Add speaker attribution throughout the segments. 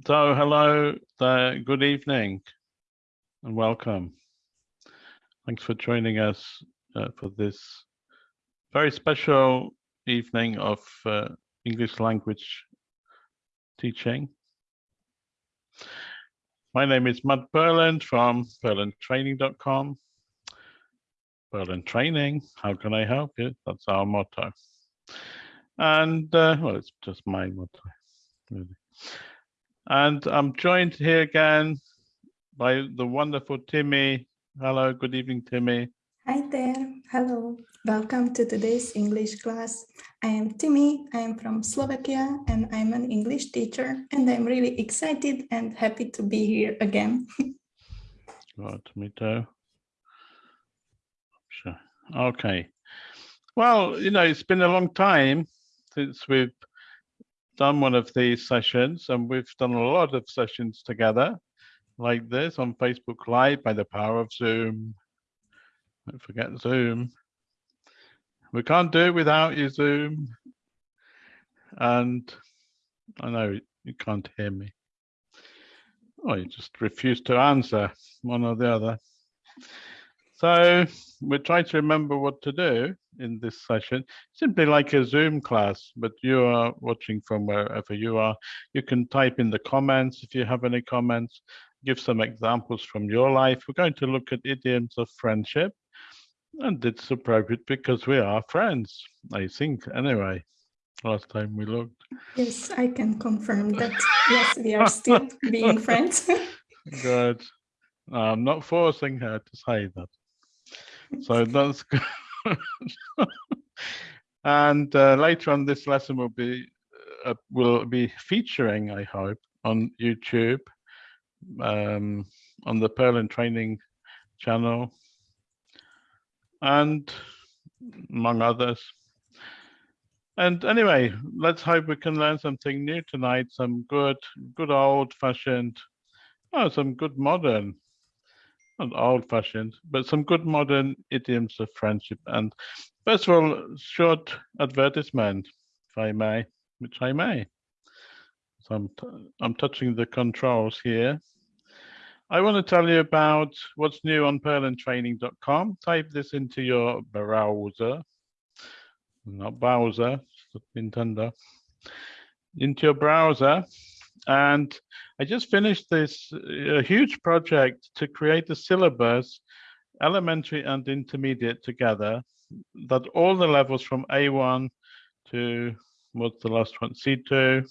Speaker 1: So hello there, good evening and welcome. Thanks for joining us uh, for this very special evening of uh, English language teaching. My name is Matt Purland from purlandtraining.com. Purland Training, how can I help you? That's our motto. And uh, well, it's just my motto, really. And I'm joined here again by the wonderful Timmy. Hello, good evening, Timmy.
Speaker 2: Hi there. Hello. Welcome to today's English class. I am Timmy. I am from Slovakia and I'm an English teacher and I'm really excited and happy to be here again.
Speaker 1: Good, me too. Sure. Okay. Well, you know, it's been a long time since we've done one of these sessions and we've done a lot of sessions together like this on Facebook Live by the power of Zoom. Don't forget Zoom. We can't do it without you, Zoom. And I know you can't hear me. Oh, you just refuse to answer one or the other. So we're trying to remember what to do in this session, simply like a Zoom class, but you are watching from wherever you are. You can type in the comments if you have any comments, give some examples from your life. We're going to look at idioms of friendship, and it's appropriate because we are friends, I think, anyway. Last time we looked.
Speaker 2: Yes, I can confirm that. yes, we are still being friends.
Speaker 1: Good. I'm not forcing her to say that. So that's good. and uh, later on this lesson will be uh, will be featuring, I hope, on YouTube, um, on the Purland Training channel, and among others. And anyway, let's hope we can learn something new tonight, some good, good old-fashioned, oh, some good modern not old fashioned, but some good modern idioms of friendship. And first of all, short advertisement, if I may, which I may. So I'm, I'm touching the controls here. I want to tell you about what's new on purlandtraining.com. Type this into your browser, not browser, Nintendo, into your browser and I just finished this uh, huge project to create a syllabus, elementary and intermediate together, that all the levels from A1 to what's the last one, C2,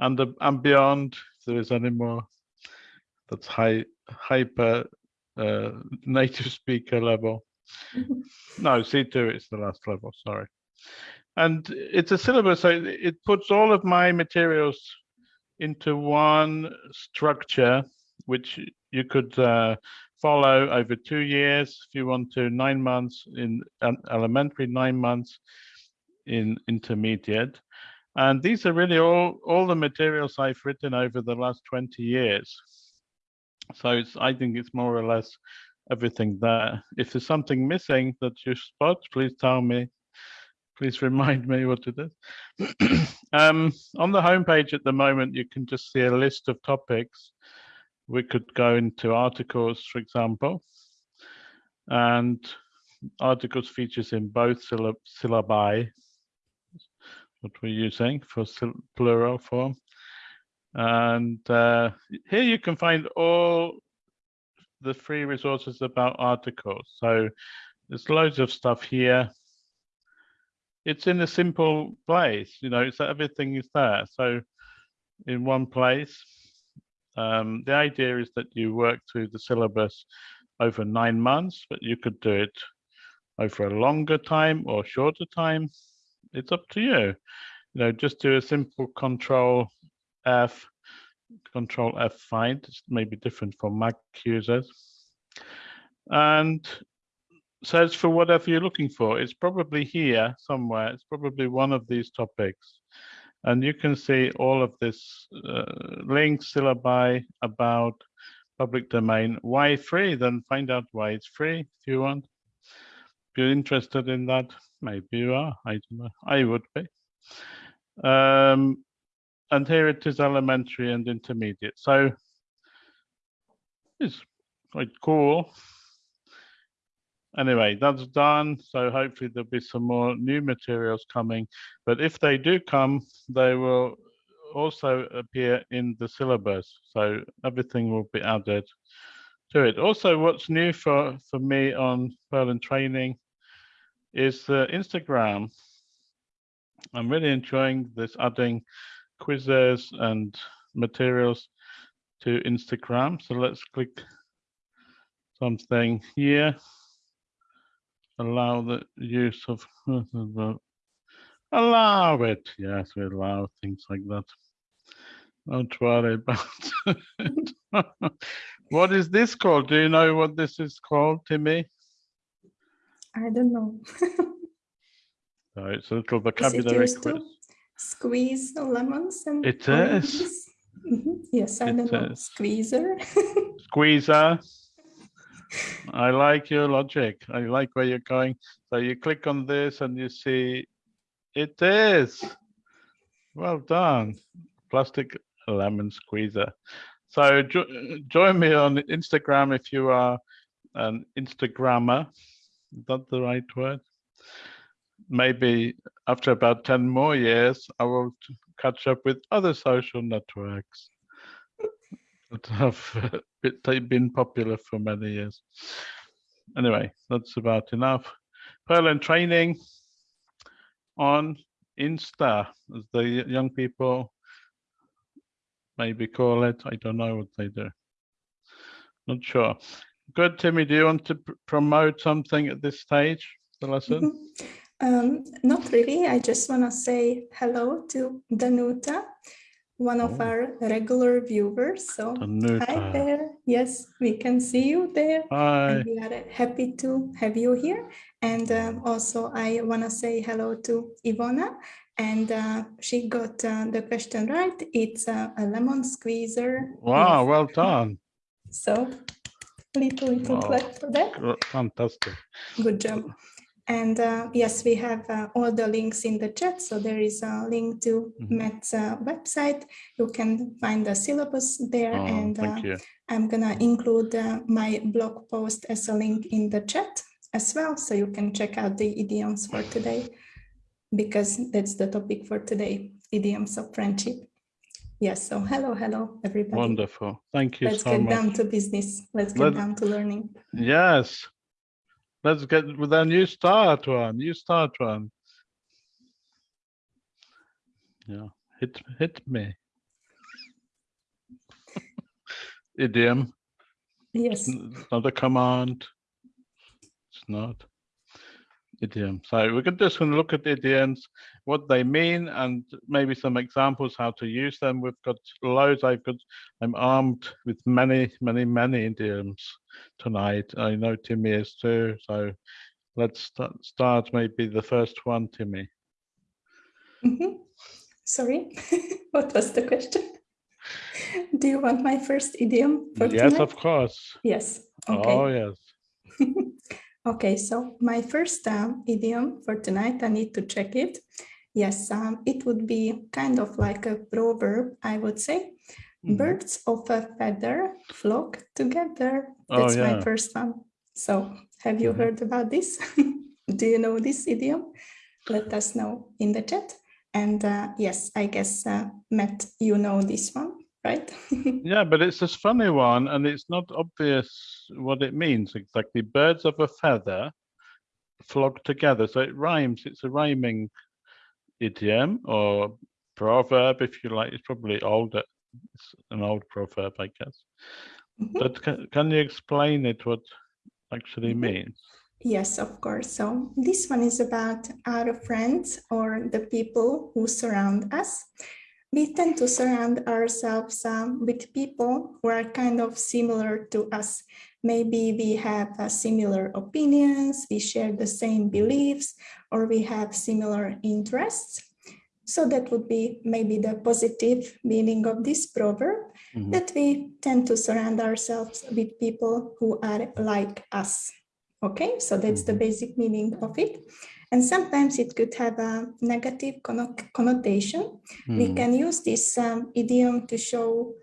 Speaker 1: and the, and beyond, if there is any more, that's high hyper uh, native speaker level. no, C2 is the last level, sorry. And it's a syllabus, so it puts all of my materials into one structure, which you could uh, follow over two years if you want to, nine months in elementary, nine months in intermediate. And these are really all, all the materials I've written over the last 20 years. So it's, I think it's more or less everything there. If there's something missing that you spot, please tell me please remind me what it is. um, on the homepage at the moment, you can just see a list of topics. We could go into articles, for example, and articles features in both syllab syllabi, what we're using for plural form. And uh, here you can find all the free resources about articles. So there's loads of stuff here it's in a simple place, you know, so everything is there. So in one place, um, the idea is that you work through the syllabus over nine months, but you could do it over a longer time or shorter time. It's up to you. You know, just do a simple control F, control F find. It's maybe different for Mac users. And search for whatever you're looking for. It's probably here somewhere. It's probably one of these topics. And you can see all of this uh, links, syllabi about public domain. Why free? Then find out why it's free if you want. If you're interested in that, maybe you are. I don't know. I would be. Um, and here it is elementary and intermediate. So it's quite cool. Anyway, that's done. So hopefully there'll be some more new materials coming. But if they do come, they will also appear in the syllabus. So everything will be added to it. Also, what's new for, for me on Purland training is uh, Instagram. I'm really enjoying this adding quizzes and materials to Instagram. So let's click something here. Allow the use of, allow it. Yes, we allow things like that. Don't worry about it. what is this called? Do you know what this is called, Timmy?
Speaker 2: I don't know.
Speaker 1: So it's a little vocabulary quiz.
Speaker 2: to squeeze lemons and
Speaker 1: It is.
Speaker 2: Mhm. Yes, I
Speaker 1: It
Speaker 2: don't know.
Speaker 1: is.
Speaker 2: Squeezer.
Speaker 1: Squeezer. I like your logic. I like where you're going. So you click on this and you see it is. Well done. Plastic lemon squeezer. So jo- join me on Instagram if you are an Instagrammer. Is that the right word? Maybe after about 10 more years, I will catch up with other social networks that have uh, been popular for many years. Anyway, that's about enough. Purland training on Insta, as the young people maybe call it. I don't know what they do. Not sure. Good, Timmy. Do you want to promote something at this stage, the lesson?
Speaker 2: Mhm. Um, not really. I just want to say hello to Danuta, one of
Speaker 1: Oh.
Speaker 2: our regular viewers. So hi there. Yes, we can see you there.
Speaker 1: Hi.
Speaker 2: And we are happy to have you here. And um, also, I want to say hello to Ivona. And uh, she got uh, the question right. It's uh, a lemon squeezer.
Speaker 1: Wow, well done.
Speaker 2: So, little, little
Speaker 1: Wow.
Speaker 2: clap for that.
Speaker 1: Fantastic.
Speaker 2: Good job. And uh, yes, we have uh, all the links in the chat. So there is a link to
Speaker 1: Mhm.
Speaker 2: Matt's uh, website. You can find the syllabus there.
Speaker 1: Oh,
Speaker 2: and uh. I'm gonna include uh, my blog post as a link in the chat as well. So you can check out the idioms for today because that's the topic for today, idioms of friendship. Yes, so hello, hello, everybody.
Speaker 1: Wonderful. Thank you
Speaker 2: Let's
Speaker 1: so
Speaker 2: get
Speaker 1: much.
Speaker 2: down to business. Let's get
Speaker 1: Let-
Speaker 2: down to learning.
Speaker 1: Yes. Let's get with a new start one. New start one. Yeah. Hit hit me. Idiom.
Speaker 2: Yes.
Speaker 1: n- Not a command. It's not. Idiom. So we're just going to look at idioms, what they mean, and maybe some examples how to use them. We've got loads. I've got. I'm armed with many, many, many idioms tonight. I know Timmy is too. So let's start, start maybe the first one, Timmy.
Speaker 2: Mhm. Sorry, what was the question? Do you want my first idiom for
Speaker 1: Yes,
Speaker 2: tonight?
Speaker 1: of course.
Speaker 2: Yes. Okay.
Speaker 1: Oh, yes.
Speaker 2: Okay, so my first um, idiom for tonight, I need to check it. Yes, um, it would be kind of like a proverb, I would say.
Speaker 1: Mhm.
Speaker 2: Birds of a feather flock together.
Speaker 1: Oh,
Speaker 2: That's my first one. So, have you
Speaker 1: Mhm.
Speaker 2: heard about this? Do you know this idiom? Let us know in the chat. And uh, yes, I guess, uh, Matt, you know this one, right?
Speaker 1: Yeah, but it's a funny one, and it's not obvious what it means exactly. Birds of a feather flock together, so it rhymes. It's a rhyming idiom or proverb, if you like. It's probably older. It's an old proverb, I guess.
Speaker 2: Mhm.
Speaker 1: But can, can you explain it? What actually means?
Speaker 2: Yes, of course. So this one is about our friends or the people who surround us. We tend to surround ourselves um, with people who are kind of similar to us. Maybe we have uh, similar opinions, we share the same beliefs, or we have similar interests. So that would be maybe the positive meaning of this proverb
Speaker 1: Mhm.
Speaker 2: that we tend to surround ourselves with people who are like us. Okay, so that's the
Speaker 1: Mhm.
Speaker 2: basic meaning of it. And sometimes it could have a negative connotation. We
Speaker 1: Hmm.
Speaker 2: can use this um, idiom to show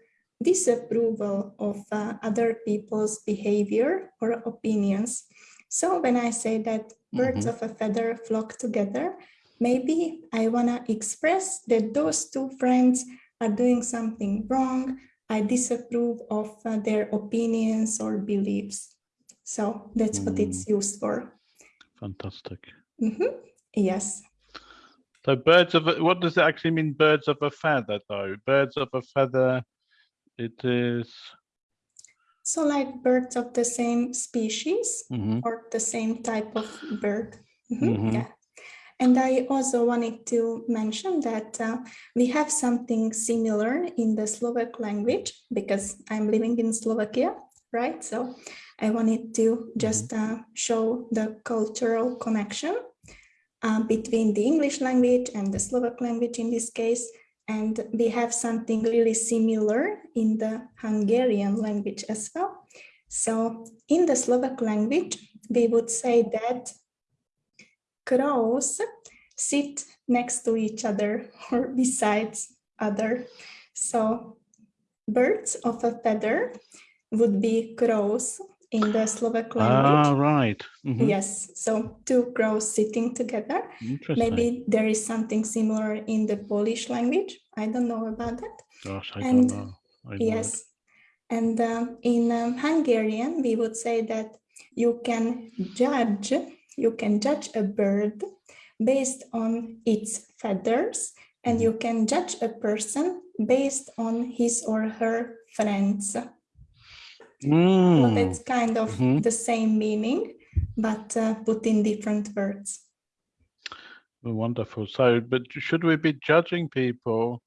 Speaker 2: disapproval of uh, other people's behavior or opinions. So when I say that birds
Speaker 1: Mhm.
Speaker 2: of a feather flock together, maybe I want to express that those two friends are doing something wrong. I disapprove of uh, their opinions or beliefs. So that's what it's used for.
Speaker 1: Fantastic.
Speaker 2: Mhm. Yes.
Speaker 1: So birds of a, what does it actually mean? Birds of a feather, though. Birds of a feather. It is.
Speaker 2: So like birds of the same species
Speaker 1: Mhm.
Speaker 2: or the same type of bird. Mhm,
Speaker 1: Mhm.
Speaker 2: Yeah. And I also wanted to mention that uh, we have something similar in the Slovak language because I'm living in Slovakia, right? So I wanted to just uh, show the cultural connection uh, between the English language and the Slovak language in this case. And we have something really similar in the Hungarian language as well. So in the Slovak language, we would say that crows sit next to each other or besides other. So birds of a feather would be crows in the Slovak language.
Speaker 1: Ah, right. Mhm.
Speaker 2: Yes, so two crows sitting together.
Speaker 1: Interesting.
Speaker 2: Maybe there is something similar in the Polish language. I don't know about that.
Speaker 1: Gosh, I
Speaker 2: and-
Speaker 1: don't know. I know.
Speaker 2: Yes. And um, in um, Hungarian, we would say that you can judge, you can judge a bird based on its feathers, and
Speaker 1: Mhm.
Speaker 2: you can judge a person based on his or her friends. So
Speaker 1: Mm.
Speaker 2: that's kind of
Speaker 1: Mhm.
Speaker 2: the same meaning, but uh, put in different words.
Speaker 1: Wonderful. So, but should we be judging people,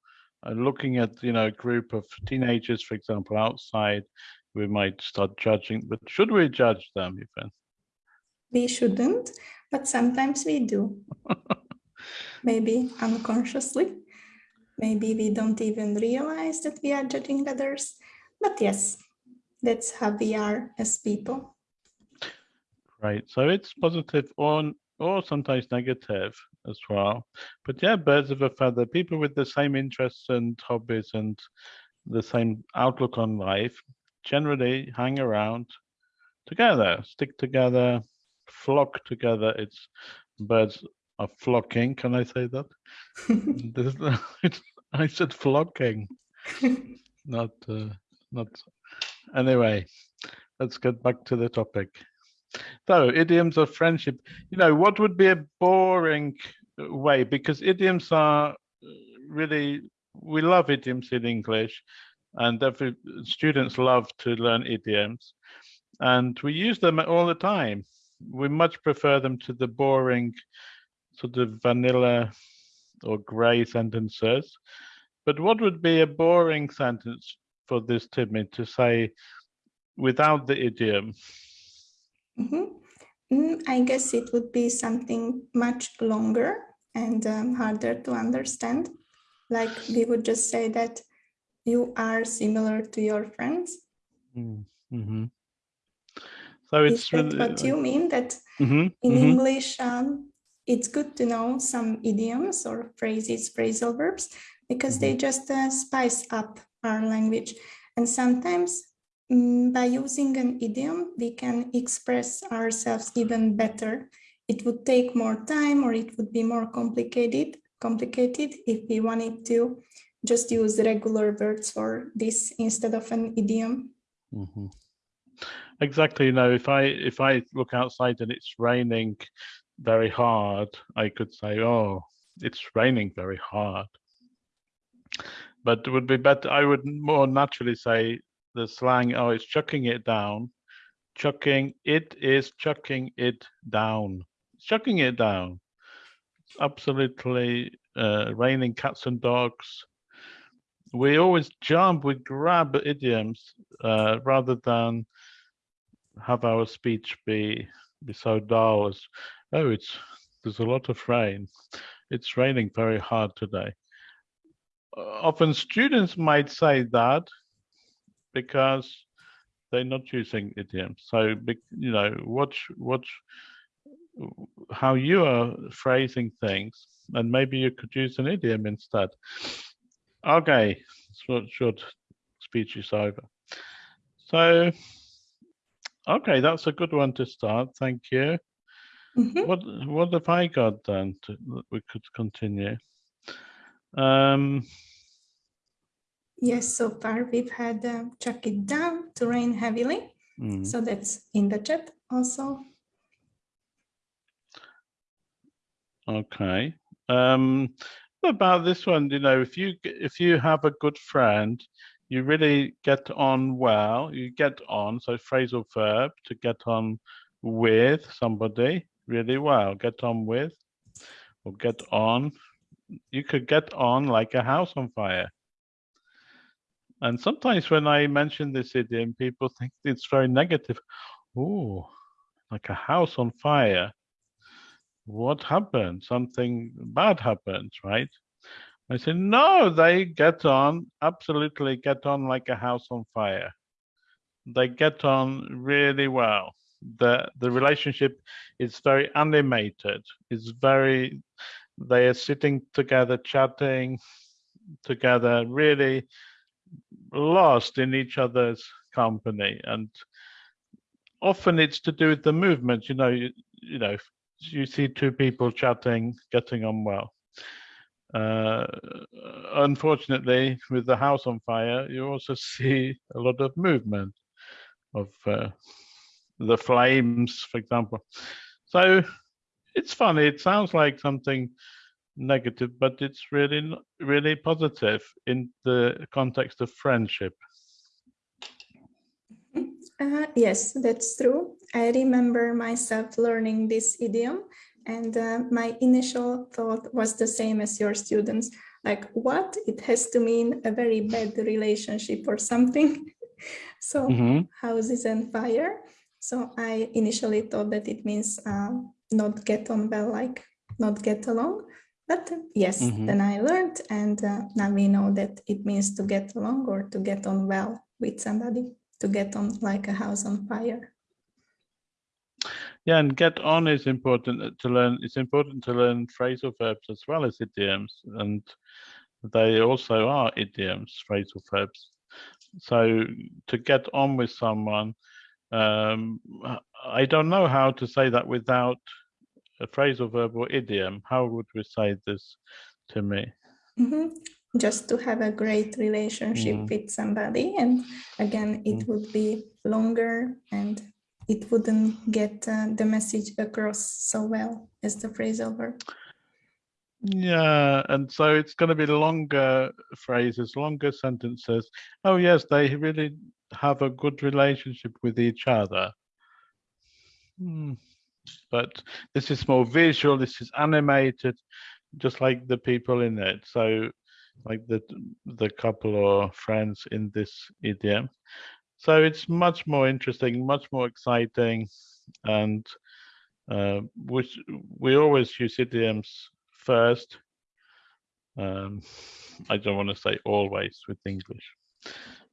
Speaker 1: uh, looking at you know a group of teenagers, for example, outside? We might start judging, but should we judge them even?
Speaker 2: We shouldn't, but sometimes we do. Maybe unconsciously. Maybe we don't even realize that we are judging others. But yes, that's how we are as people.
Speaker 1: Right. So it's positive or or sometimes negative as well. But yeah, birds of a feather, people with the same interests and hobbies and the same outlook on life generally hang around together, stick together, flock together. It's birds are flocking. Can I say that? This- I said flocking, not uh, not. Anyway, let's get back to the topic. So, idioms of friendship. You know, what would be a boring way? Because idioms are uh, really, we love idioms in English, and every students love to learn idioms, and we use them all the time. We much prefer them to the boring, sort of vanilla or grey sentences. But what would be a boring sentence for this Timmy to say without the idiom?
Speaker 2: Mhm. Mm, I guess it would be something much longer and um, harder to understand. Like we would just say that you are similar to your friends.
Speaker 1: Mm-hmm. So
Speaker 2: Is
Speaker 1: it's
Speaker 2: that
Speaker 1: really,
Speaker 2: what you mean? That
Speaker 1: Mhm,
Speaker 2: in
Speaker 1: mhm.
Speaker 2: English, um, it's good to know some idioms or phrases, phrasal verbs, because they just uh, spice up our language. And sometimes mm, by using an idiom, we can express ourselves even better. It would take more time or it would be more complicated, complicated if we wanted to just use regular words for this instead of an idiom.
Speaker 1: Mhm. Exactly. You know, if I if I look outside and it's raining very hard, I could say, "Oh, it's raining very hard." But it would be better. I would more naturally say the slang, "Oh, it's chucking it down." Chucking it is chucking it down. It's chucking it down. It's absolutely uh, raining cats and dogs. We always jump, we grab idioms uh, rather than have our speech be be so dull as oh it's there's a lot of rain it's raining very hard today often students might say that because they're not using idioms so you know watch watch how you are phrasing things, and maybe you could use an idiom instead. Okay, short, short speech is over. So, okay, that's a good one to start. Thank you.
Speaker 2: Mhm.
Speaker 1: What what have I got then? To, that we could continue. Um,
Speaker 2: Yes, so far we've had uh, chuck it down to rain heavily.
Speaker 1: mm,
Speaker 2: So that's in the chat also.
Speaker 1: okay. Um, about this one? You know, if you if you have a good friend, you really get on well. You get on. So phrasal verb to get on with somebody really well. Get on with or get on. You could get on like a house on fire. And sometimes when I mention this idiom, people think it's very negative. Oh, like a house on fire. What happened? Something bad happened, right? I said, no, they get on, absolutely get on like a house on fire. They get on really well. The the relationship is very animated. It's very they are sitting together, chatting together, really lost in each other's company. And often it's to do with the movement you know you, you know you see two people chatting getting on well. Uh, unfortunately with the house on fire you also see a lot of movement of uh, the flames for example. So it's funny it sounds like something negative but it's really really positive in the context of friendship
Speaker 2: Uh, yes, that's true. I remember myself learning this idiom, and uh, my initial thought was the same as your students. Like, what? It has to mean a very bad relationship or something. so,
Speaker 1: Mhm.
Speaker 2: houses and fire. So, I initially thought that it means uh, not get on well, like not get along. But uh, yes,
Speaker 1: Mhm.
Speaker 2: then I learned, and uh, now we know that it means to get along or to get on well with somebody to get on like a house on fire.
Speaker 1: Yeah, and get on is important uh, to learn. It's important to learn phrasal verbs as well as idioms, and they also are idioms, phrasal verbs. So to get on with someone, um, I don't know how to say that without a phrasal verb or idiom. How would we say this to me?
Speaker 2: Mhm. Just to have a great relationship
Speaker 1: Mm.
Speaker 2: with somebody. And again, it
Speaker 1: Mm.
Speaker 2: would be longer and it wouldn't get uh, the message across so well as the phrasal verb.
Speaker 1: Yeah, and so it's going to be longer phrases, longer sentences. Oh, yes, they really have a good relationship with each other. Hmm. But this is more visual, this is animated, just like the people in it. So, like the the couple or friends in this idiom. So it's much more interesting, much more exciting, and uh, which we always use idioms first. Um, I don't want to say always with English,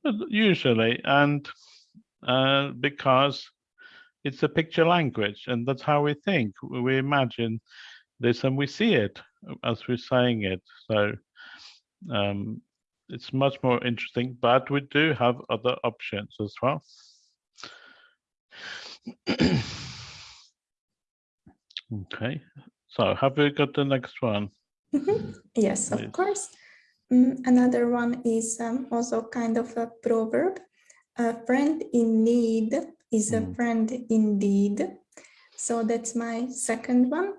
Speaker 1: but usually, and uh, because it's a picture language, and that's how we think. We imagine this and we see it as we're saying it. So um, it's much more interesting, but we do have other options as well. okay, so have we got the next one?
Speaker 2: Mhm. Yes, of course. Mm, another one is um, also kind of a proverb. A friend in need is a
Speaker 1: Mm.
Speaker 2: friend indeed. So that's my second one.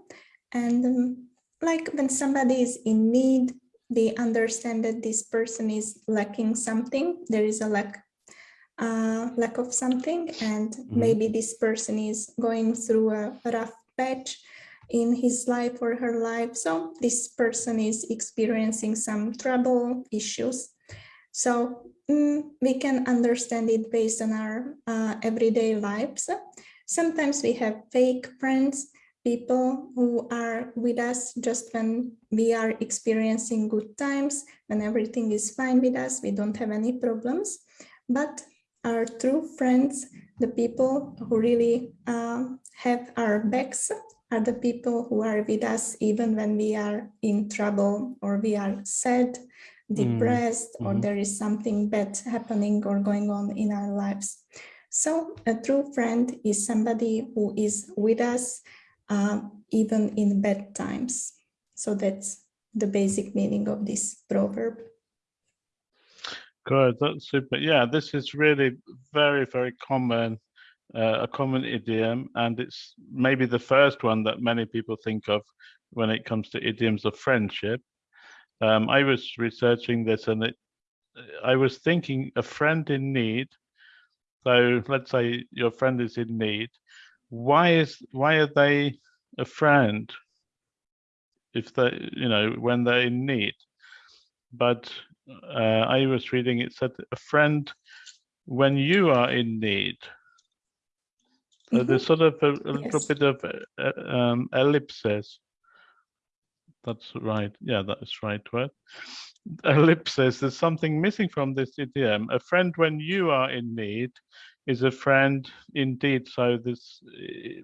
Speaker 2: And um, like when somebody is in need, they understand that this person is lacking something. There is a lack, uh, lack of something, and maybe this person is going through a rough patch in his life or her life. So this person is experiencing some trouble issues. So mm, we can understand it based on our uh, everyday lives. Sometimes we have fake friends, people who are with us just when we are experiencing good times, when everything is fine with us, we don't have any problems. But our true friends, the people who really um, have our backs, are the people who are with us even when we are in trouble or we are sad, depressed, or
Speaker 1: mhm.
Speaker 2: there is something bad happening or going on in our lives. So a true friend is somebody who is with us uh, even in bad times. So that's the basic meaning of this proverb.
Speaker 1: Good, that's super. Yeah, this is really very, very common, uh, a common idiom, and it's maybe the first one that many people think of when it comes to idioms of friendship. Um, I was researching this and it, I was thinking a friend in need. So let's say your friend is in need. Why is why are they a friend? If they, you know, when they're in need. But uh, I was reading it said a friend when you are in need. So there's sort of a, a little bit of uh, um, ellipsis. That's right. Yeah, that's right word. Ellipsis. There's something missing from this idiom. A friend when you are in need is a friend indeed. So this, eh,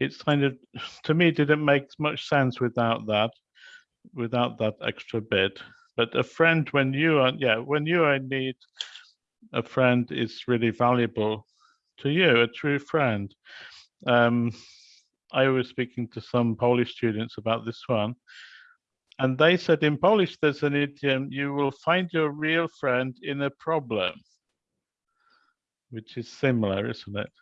Speaker 1: it's kind of to me didn't make much sense without that, without that extra bit. But a friend when you are, yeah, when you are in need, a friend is really valuable to you, a true friend. Um, I was speaking to some Polish students about this one, and they said in Polish there's an idiom, you will find your real friend in a problem, which is similar, isn't it?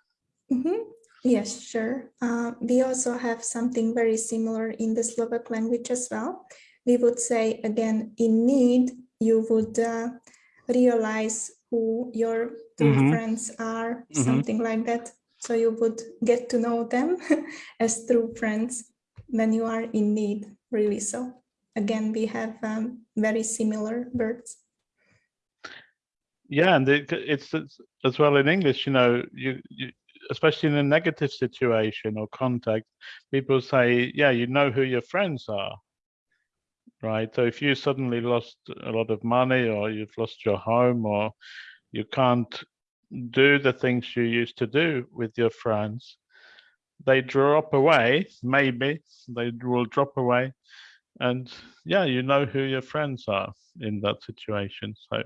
Speaker 2: Mhm. Yes, sure. Uh, we also have something very similar in the Slovak language as well. We would say again, in need, you would uh, realize who your true
Speaker 1: Mhm.
Speaker 2: friends are,
Speaker 1: Mhm.
Speaker 2: something like that. So you would get to know them as true friends when you are in need, really. So again, we have um, very similar words.
Speaker 1: Yeah, and it, it's, it's as well in English, you know, you, you especially in a negative situation or context, people say, yeah, you know who your friends are, right? So if you suddenly lost a lot of money or you've lost your home or you can't do the things you used to do with your friends, they drop away, maybe they will drop away. And yeah, you know who your friends are in that situation. So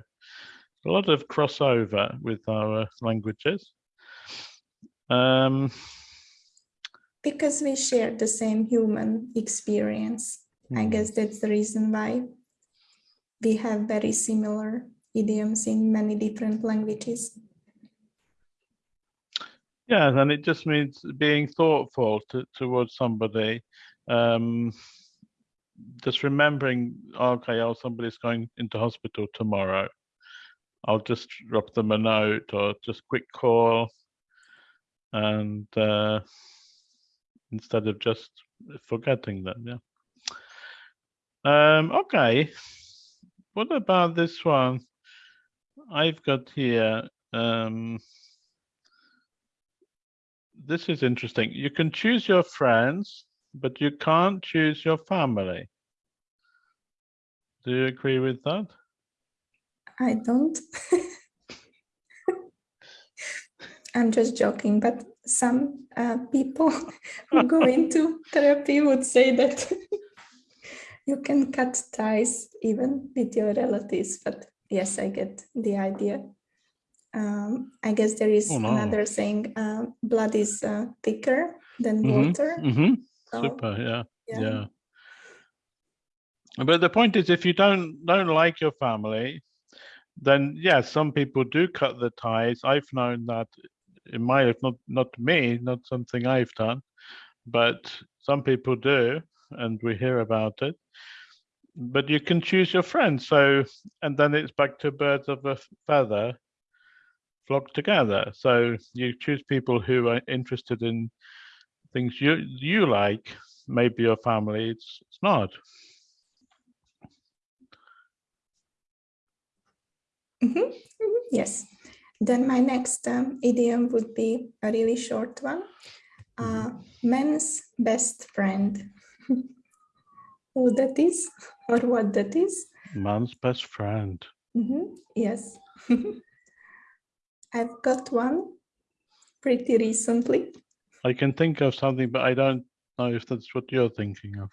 Speaker 1: a lot of crossover with our languages. Um,
Speaker 2: Because we share the same human experience. I
Speaker 1: hmm.
Speaker 2: guess that's the reason why we have very similar idioms in many different languages.
Speaker 1: Yeah, and it just means being thoughtful to, towards somebody. Um, just remembering, okay, oh, somebody's going into hospital tomorrow. I'll just drop them a note or just quick call, and uh, instead of just forgetting them, yeah. Um, okay, what about this one? I've got here. Um, this is interesting. You can choose your friends, but you can't choose your family. Do you agree with that?
Speaker 2: I don't. I'm just joking, but some uh, people who go into therapy would say that you can cut ties even with your relatives. But yes, I get the idea. Um, I guess there is
Speaker 1: Oh, no.
Speaker 2: another saying, uh, blood is uh, thicker than
Speaker 1: Mhm,
Speaker 2: water.
Speaker 1: mhm.
Speaker 2: So,
Speaker 1: Super, yeah,
Speaker 2: yeah.
Speaker 1: yeah. But the point is, if you don't don't like your family, then yeah, some people do cut the ties. I've known that in my life, not not me, not something I've done, but some people do, and we hear about it. But you can choose your friends. So, and then it's back to birds of a feather flock together. So you choose people who are interested in things you you like. Maybe your family, it's it's not.
Speaker 2: Mhm, mhm, Yes. Then my next um, idiom would be a really short one. Uh, Man's best friend. Who that is or what that is?
Speaker 1: Man's best friend.
Speaker 2: Mhm, Yes. I've got one pretty recently.
Speaker 1: I can think of something, but I don't know if that's what you're thinking of.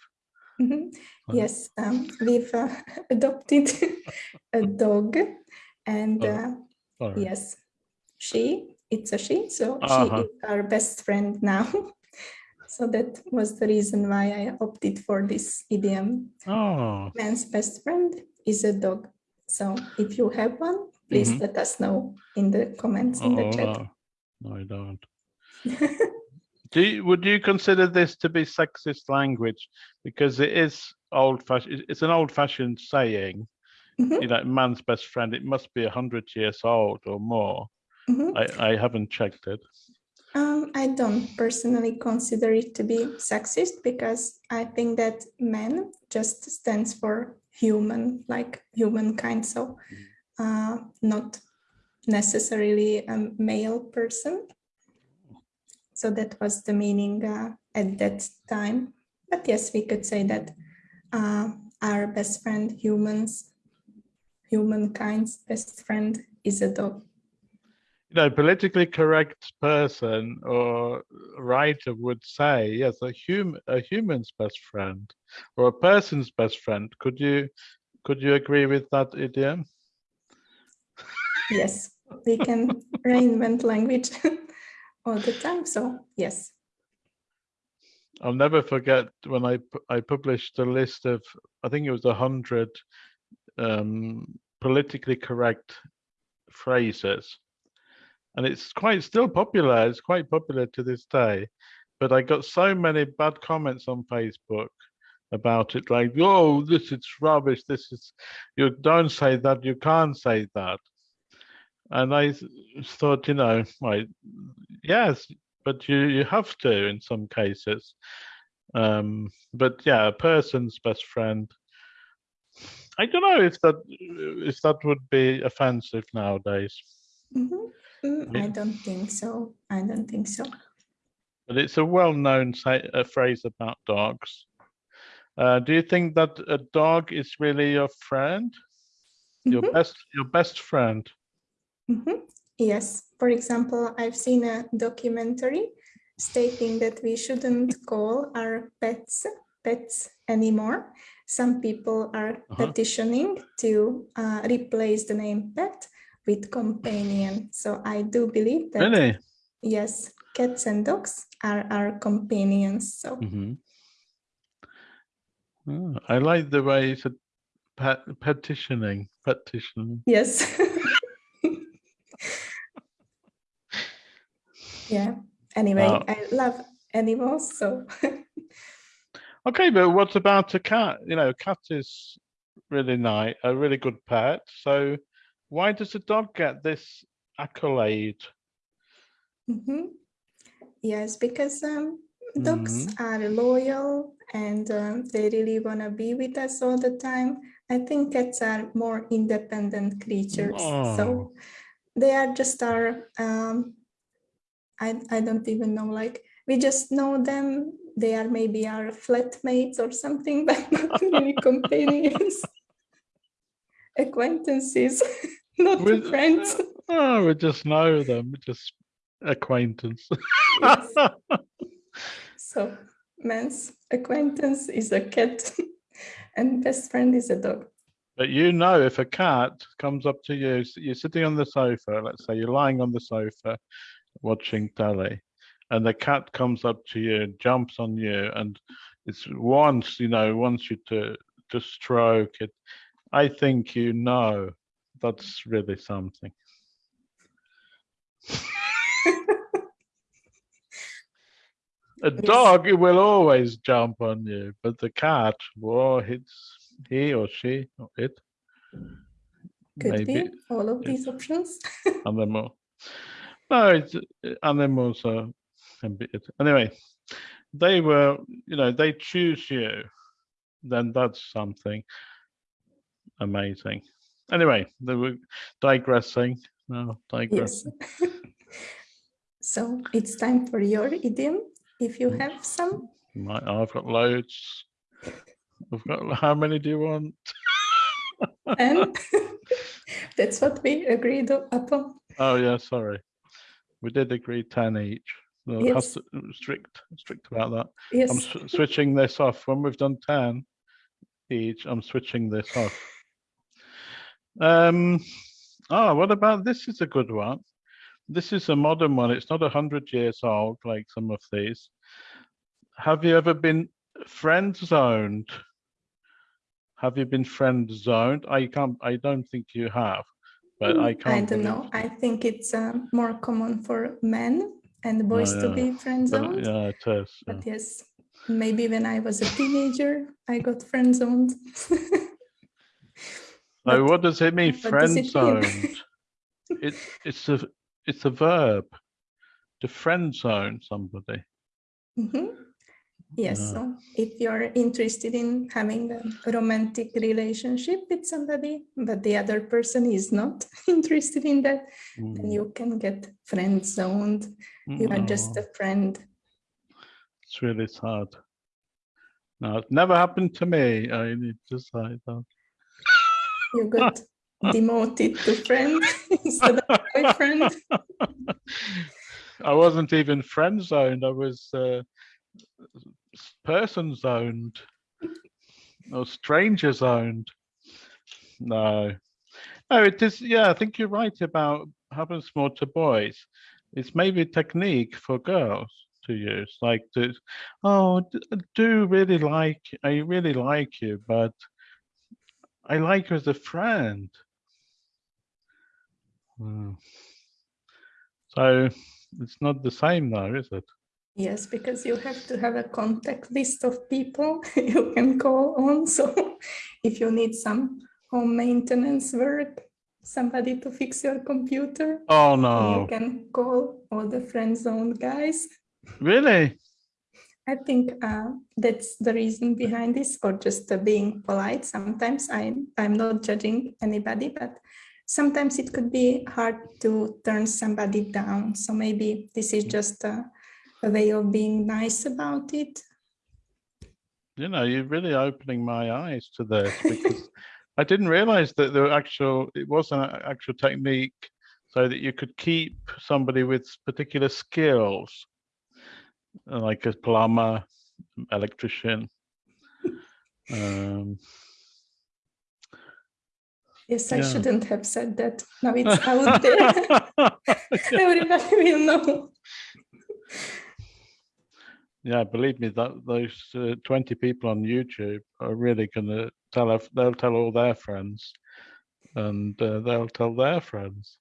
Speaker 2: Mhm.
Speaker 1: Uh,
Speaker 2: Yes, um, we've uh, adopted a dog and
Speaker 1: Oh,
Speaker 2: uh, yes, she, it's a she, so she
Speaker 1: Uh-huh.
Speaker 2: is our best friend now. So that was the reason why I opted for this idiom.
Speaker 1: Oh,
Speaker 2: Man's best friend is a dog. So if you have one, please
Speaker 1: Mhm.
Speaker 2: let us know in the comments in the
Speaker 1: oh
Speaker 2: chat.
Speaker 1: no, no, I don't. Do you, would you consider this to be sexist language because it is old fashioned? It's an old fashioned saying.
Speaker 2: Mhm,
Speaker 1: You know, man's best friend. It must be a hundred years old or more.
Speaker 2: mhm.
Speaker 1: I, I haven't checked it.
Speaker 2: Um, I don't personally consider it to be sexist because I think that man just stands for human, like humankind. So uh, not necessarily a male person. So that was the meaning uh, at that time. But yes, we could say that uh, our best friend, humans, humankind's best friend is a dog.
Speaker 1: You know, politically correct person or writer would say, yes, a human, a human's best friend, or a person's best friend. Could you, could you agree with that idiom?
Speaker 2: Yes, we can reinvent language all the time. So yes.
Speaker 1: I'll never forget when I I published a list of I think it was a hundred um, politically correct phrases, and it's quite still popular. It's quite popular to this day, but I got so many bad comments on Facebook about it, like, "Oh, this is rubbish. This is you don't say that. You can't say that." And I thought, you know, right, yes, but you you have to in some cases. Um, but yeah, a person's best friend. I don't know if that if that would be offensive nowadays,
Speaker 2: Mhm. Mm, I don't think so. I don't think so.
Speaker 1: but it's a well-known phrase about dogs. Uh, do you think that a dog is really your friend, your
Speaker 2: Mhm.
Speaker 1: best your best friend?
Speaker 2: Mhm. Yes. For example, I've seen a documentary stating that we shouldn't call our pets pets anymore. Some people are
Speaker 1: Uh-huh.
Speaker 2: petitioning to uh, replace the name pet with companion. So I do believe that
Speaker 1: Really?
Speaker 2: yes, cats and dogs are our companions. So
Speaker 1: hmm I like the way you said pet, petitioning, petitioning.
Speaker 2: yes. yeah. Anyway,
Speaker 1: Uh,
Speaker 2: I love animals, so
Speaker 1: Okay, but what about a cat? You know, a cat is really nice, a really good pet. So why does a dog get this accolade?
Speaker 2: Mhm. Yes, because um, dogs are loyal and um, they really want to be with us all the time. I think cats are more independent creatures.
Speaker 1: Oh.
Speaker 2: So they are just our, um, I, I don't even know, like we just know them. They are maybe our flatmates or something, but not really companions, acquaintances, not
Speaker 1: With-
Speaker 2: friends.
Speaker 1: Uh, oh, we just know them, we just acquaintance.
Speaker 2: Yes. So man's acquaintance is a cat and best friend is a dog.
Speaker 1: But you know, if a cat comes up to you, you're sitting on the sofa, let's say you're lying on the sofa watching telly, and the cat comes up to you, jumps on you, and it's wants, you know, wants you to to stroke it. I think you know that's really something. A dog it will always jump on you, but the cat, well, it's he or she or it.
Speaker 2: Could be all of these options.
Speaker 1: animal. No, it's uh, animals are. Anyway, they were, you know, they choose you, then that's something amazing. Anyway, they were digressing. No,
Speaker 2: Yes. so it's time for your idiom. If you have some,
Speaker 1: My, I've got loads. I've got. How many do you want?
Speaker 2: and that's what we agreed upon.
Speaker 1: Oh yeah, sorry. We did agree ten each. So
Speaker 2: Yes.
Speaker 1: strict, strict about that. I'm switching this off. When we've done 10 each, I'm switching this off. Um, oh, what about this is a good one. This is a modern one. It's not a hundred years old like some of these. Have you ever been friend zoned? Have you been friend zoned? I can't, I don't think you have, but I
Speaker 2: Mm,
Speaker 1: can't.
Speaker 2: I don't know. I think it's um, more common for men and boys to
Speaker 1: yeah.
Speaker 2: be friend zoned.
Speaker 1: Yeah, it is. yeah.
Speaker 2: But yes, maybe when I was a teenager, I got friend zoned.
Speaker 1: So
Speaker 2: But
Speaker 1: what does it mean, friend
Speaker 2: it
Speaker 1: zoned? It's, it's a, it's a verb. To friend zone somebody.
Speaker 2: Mhm. Yes,
Speaker 1: Yeah.
Speaker 2: so if you're interested in having a romantic relationship with somebody, but the other person is not interested in that, then
Speaker 1: Mm,
Speaker 2: you can get friend zoned. You are just
Speaker 1: oh,
Speaker 2: a friend.
Speaker 1: It's really sad. No, it never happened to me. I need to say that.
Speaker 2: You got demoted to friend instead of boyfriend.
Speaker 1: I wasn't even friend zoned. I was uh, person zoned or stranger zoned. No, no, it is. Yeah, I think you're right about happens more to boys. It's maybe a technique for girls to use, like to, oh, I do really like, I really like you, but I like you as a friend. Hmm. So it's not the same though, is it?
Speaker 2: Yes, because you have to have a contact list of people you can call on. So if you need some home maintenance work, somebody to fix your computer,
Speaker 1: Oh no.
Speaker 2: you can call all the friend zone guys.
Speaker 1: really?
Speaker 2: I think uh, that's the reason behind this, or just uh, being polite. Sometimes I'm I'm not judging anybody, but sometimes it could be hard to turn somebody down. So maybe this is just a, a way of being nice about it.
Speaker 1: You know, you're really opening my eyes to this because I didn't realize that the actual, it was an actual technique so that you could keep somebody with particular skills, like a plumber, electrician. Um,
Speaker 2: Yes, I
Speaker 1: Yeah.
Speaker 2: shouldn't have said that. Now it's out there. Everybody will know.
Speaker 1: yeah, believe me, that those uh, 20 people on YouTube are really gonna tell, they'll tell all their friends and uh, they'll tell their friends.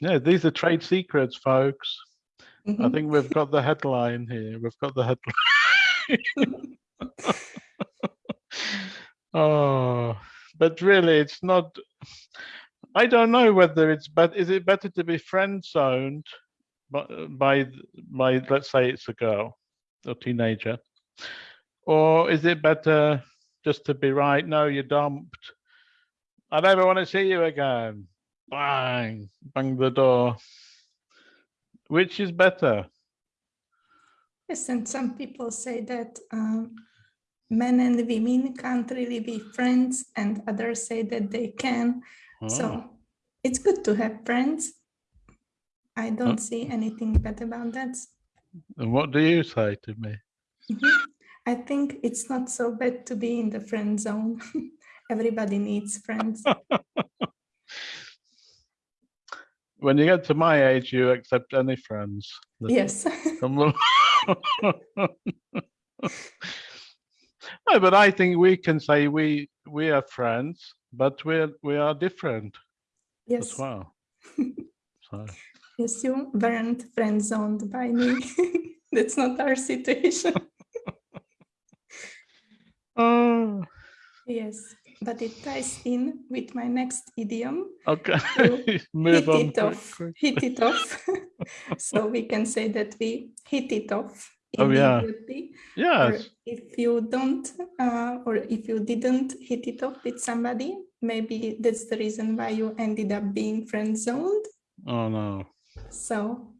Speaker 1: Yeah, these are trade secrets, folks. I
Speaker 2: Mhm.
Speaker 1: think we've got the headline here. We've got the headline. oh, but really, it's not. I don't know whether it's but is it better to be friend zoned by by th- by let's say it's a girl or teenager, or is it better just to be right? No, you're dumped. I never want to see you again. Bang, bang the door. Which is better?
Speaker 2: Yes, and some people say that um, men and women can't really be friends, and others say that they can.
Speaker 1: Oh,
Speaker 2: So it's good to have friends. I don't see anything bad about that.
Speaker 1: and what do you say to me?
Speaker 2: Mhm. I think it's not so bad to be in the friend zone. Everybody needs friends.
Speaker 1: When you get to my age, you accept any friends.
Speaker 2: yes.
Speaker 1: no, but I think we can say we we are friends, but we're we are different as well. So
Speaker 2: Yes, you weren't friend zoned by me. That's not our situation.
Speaker 1: oh,
Speaker 2: Yes, but it ties in with my next idiom.
Speaker 1: okay. Move
Speaker 2: hit
Speaker 1: on.
Speaker 2: it off. Hit it off. so we can say that we hit it off
Speaker 1: Oh, yeah.
Speaker 2: Or if you don't, uh, or if you didn't hit it off with somebody, maybe that's the reason why you ended up being friend zoned.
Speaker 1: Oh no.
Speaker 2: So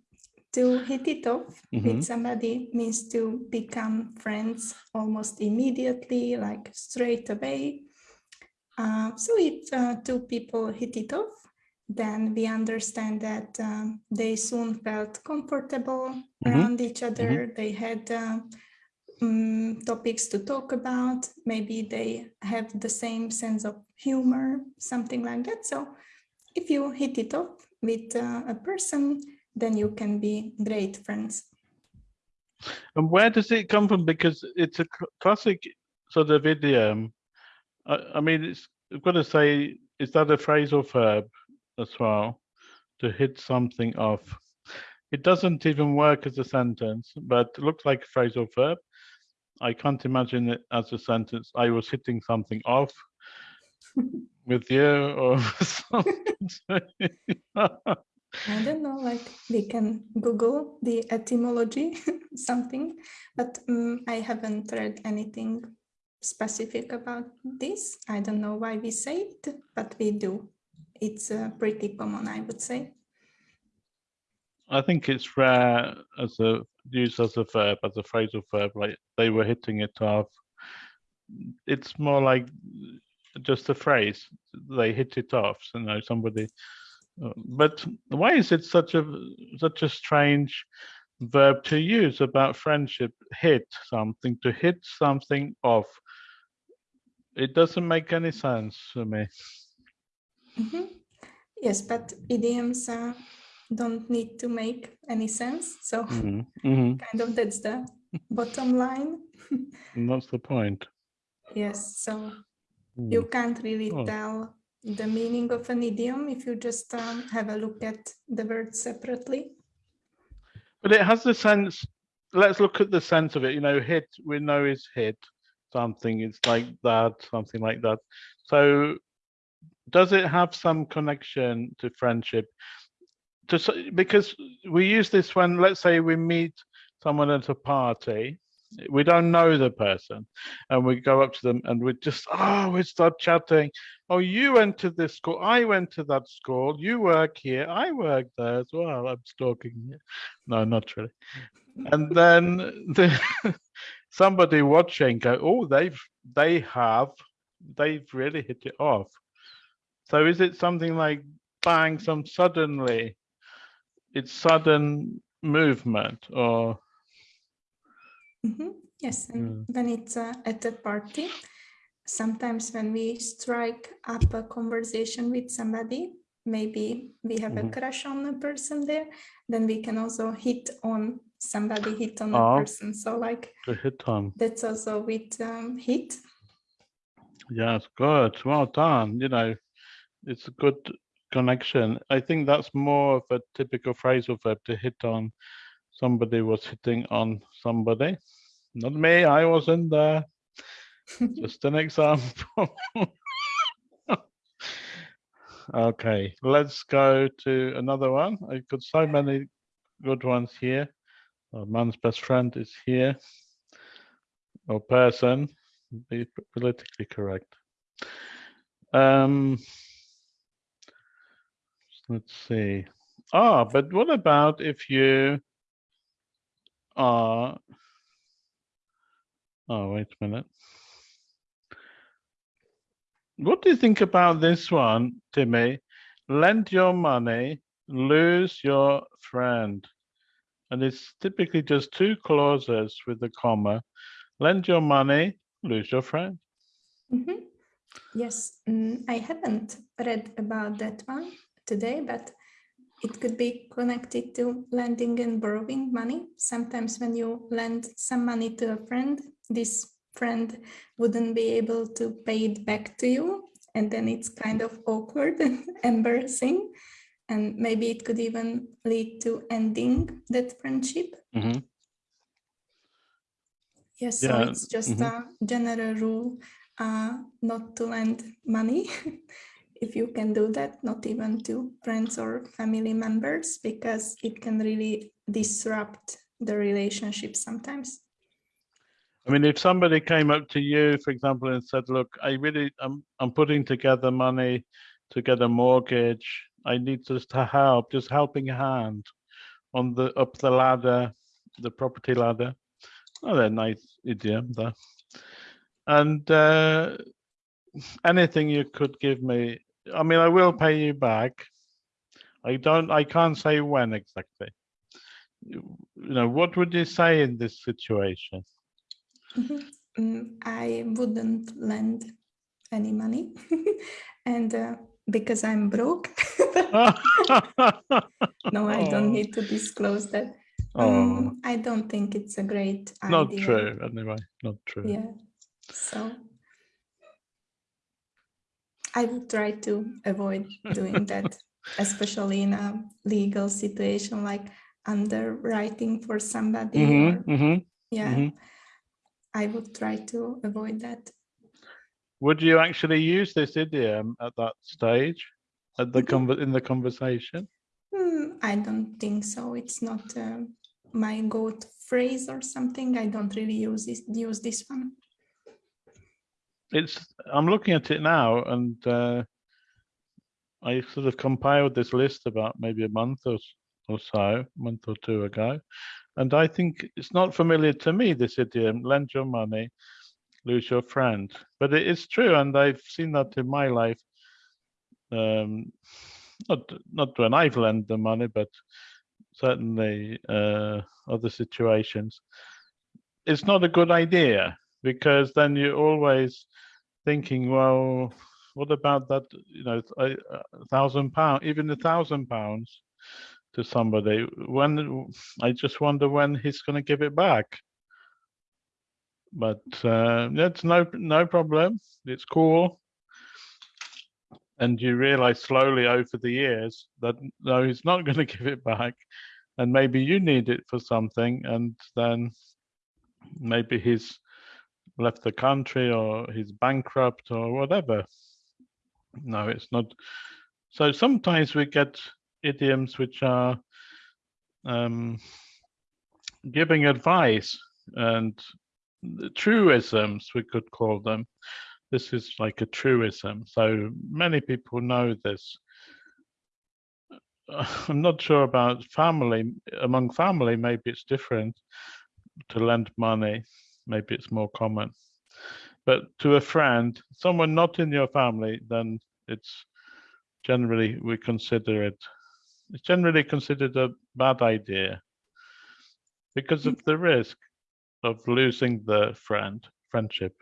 Speaker 2: to hit it off
Speaker 1: Mhm.
Speaker 2: with somebody means to become friends almost immediately, like straight away. Uh, so if uh, two people hit it off, then we understand that um, they soon felt comfortable
Speaker 1: Mhm.
Speaker 2: around each other. They had uh, mm, topics to talk about. Maybe they have the same sense of humor, something like that. So if you hit it off with uh, a person, then you can be great friends.
Speaker 1: And where does it come from? Because it's a classic sort of idiom. I, I mean, it's, I've got to say, is that a phrasal verb as well? To hit something off. It doesn't even work as a sentence, but it looks like a phrasal verb. I can't imagine it as a sentence. I was hitting something off with you or something.
Speaker 2: I don't know, like we can Google the etymology, something, but um, I haven't read anything specific about this. I don't know why we say it, but we do. It's uh, pretty common, I would say.
Speaker 1: I think it's rare as a used as a verb, as a phrasal verb, like they were hitting it off. It's more like just a phrase. They hit it off. So, you know, somebody. uh, But why is it such a such a strange verb to use about friendship? Hit something to hit something off. It doesn't make any sense to me.
Speaker 2: Mhm. Yes, but idioms uh, don't need to make any sense. So
Speaker 1: Mhm, mhm.
Speaker 2: kind of that's the bottom line.
Speaker 1: And that's the point.
Speaker 2: Yes, so
Speaker 1: Mm.
Speaker 2: you can't really
Speaker 1: Oh.
Speaker 2: tell the meaning of an idiom if you just um, have a look at the words separately.
Speaker 1: But it has the sense. Let's look at the sense of it. You know, hit we know is hit something. It's like that, something like that. So, does it have some connection to friendship? To because we use this when, let's say, we meet someone at a party. We don't know the person, and we go up to them and we just oh we start chatting. Oh, you went to this school. I went to that school. You work here. I work there as well. I'm stalking you. No, not really. And then the, somebody watching go, oh, they've they have they've really hit it off. So is it something like bang, some suddenly, it's sudden movement or
Speaker 2: Mhm. Yes, and when it's uh, at a party, sometimes when we strike up a conversation with somebody, maybe we have
Speaker 1: Mhm.
Speaker 2: a crush on a person there, then we can also hit on somebody, hit on a
Speaker 1: Oh.
Speaker 2: person. So like
Speaker 1: to hit on?
Speaker 2: that's also with um, hit.
Speaker 1: Yes, good. Well done. You know, it's a good connection. I think that's more of a typical phrasal verb to hit on. Somebody was hitting on somebody. Not me, I wasn't there. Just an example. okay, let's go to another one. I've got so many good ones here. A man's best friend is here. Or person, be politically correct. Um, let's see. Ah, but what about if you are Oh, wait a minute. What do you think about this one, Timmy? Lend your money, lose your friend. And it's typically just two clauses with a comma. Lend your money, lose your friend.
Speaker 2: Mhm. Yes, mm, I haven't read about that one today, but it could be connected to lending and borrowing money. Sometimes when you lend some money to a friend, this friend wouldn't be able to pay it back to you. And then it's kind of awkward and embarrassing. And maybe it could even lead to ending that friendship.
Speaker 1: Mhm.
Speaker 2: Yes, so
Speaker 1: Yeah,
Speaker 2: it's just
Speaker 1: mhm.
Speaker 2: a general rule uh, not to lend money. if you can do that, not even to friends or family members, because it can really disrupt the relationship sometimes.
Speaker 1: I mean, if somebody came up to you, for example, and said, "Look, I really, I'm, I'm putting together money to get a mortgage. I need just to help, just helping hand on the up the ladder, the property ladder." Oh, they're nice idiom there. And uh, anything you could give me, I mean, I will pay you back. I don't, I can't say when exactly. You know, what would you say in this situation?
Speaker 2: Mhm. Mm, I wouldn't lend any money and uh, because I'm broke. no, I don't
Speaker 1: Oh.
Speaker 2: need to disclose that.
Speaker 1: Oh,
Speaker 2: Um, I don't think it's a great idea.
Speaker 1: not true, anyway, not true.
Speaker 2: Yeah. So I would try to avoid doing that, especially in a legal situation like underwriting for somebody
Speaker 1: hmm
Speaker 2: or
Speaker 1: hmm
Speaker 2: yeah.
Speaker 1: mhm.
Speaker 2: I would try to avoid that.
Speaker 1: Would you actually use this idiom at that stage, at the conver in the conversation?
Speaker 2: Hmm, I don't think so. It's not uh, my go-to phrase or something. I don't really use this, use this one.
Speaker 1: It's, I'm looking at it now and uh, I sort of compiled this list about maybe a month or, or so, month or two ago. And I think it's not familiar to me, this idiom, lend your money, lose your friend. But it is true, and I've seen that in my life. Um, not not when I've lent the money, but certainly uh, other situations. It's not a good idea because then you're always thinking, well, what about that? You know, a, a thousand pound, even a thousand pounds to somebody. When I just wonder when he's going to give it back. But uh, that's no no problem. It's cool. And you realize slowly over the years that no, he's not going to give it back, and maybe you need it for something, and then maybe he's left the country or he's bankrupt or whatever. No, it's not. So sometimes we get idioms which are um, giving advice and truisms, we could call them. This is like a truism. So many people know this. I'm not sure about family. Among family, maybe it's different to lend money. Maybe it's more common. But to a friend, someone not in your family, then it's generally we consider it. It's generally considered a bad idea because of the risk of losing the friend friendship.